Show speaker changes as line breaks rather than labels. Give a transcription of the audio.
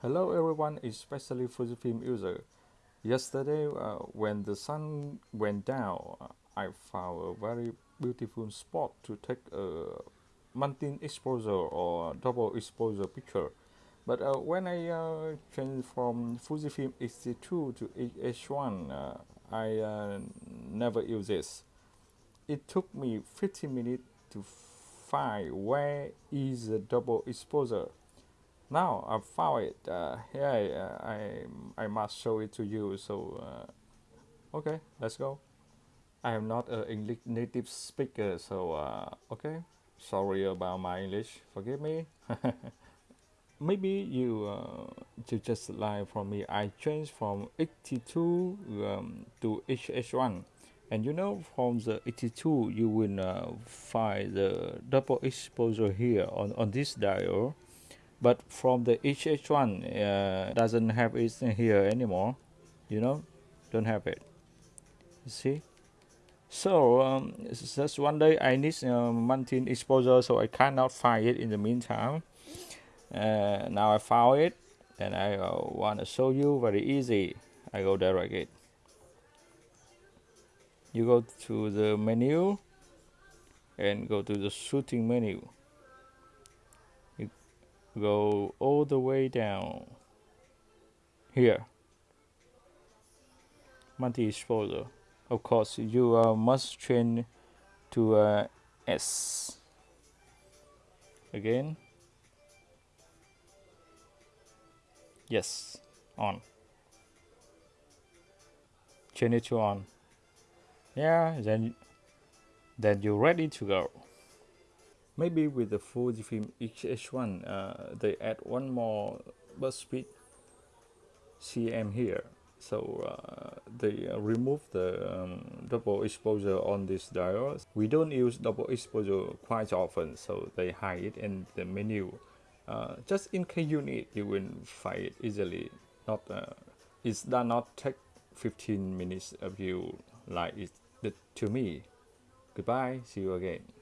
Hello everyone, especially Fujifilm user. Yesterday, uh, when the sun went down, I found a very beautiful spot to take a multi exposure or double exposure picture. But uh, when I uh, changed from Fujifilm X-T2 to H1, uh, I uh, never use this. It took me 15 minutes to find where is the double exposure now I found it uh, here I, I, I must show it to you so uh, okay let's go. I am not an English native speaker so uh, okay sorry about my English forgive me. Maybe you uh, to just lie from me. I changed from T2 um, to H1 and you know from the T2 you will uh, find the double exposure here on, on this dial but from the HH1 uh, doesn't have it here anymore. You know don't have it. See? So um, just one day I need uh, multi exposure so I cannot find it in the meantime. Uh, now I found it and I uh, want to show you very easy. I go direct it. You go to the menu and go to the shooting menu go all the way down. Here. Multi-exposure of course you uh, must change to uh, S. Again. Yes. On. Change it to on. Yeah then then you're ready to go Maybe with the Fujifilm X-H1 uh, they add one more bus speed cm here. So uh, they uh, remove the um, double exposure on this dial we don't use double exposure quite often so they hide it in the menu. Uh, just in case you need you will find it easily. Not uh, it does not take 15 minutes of you like it did to me. Goodbye. See you again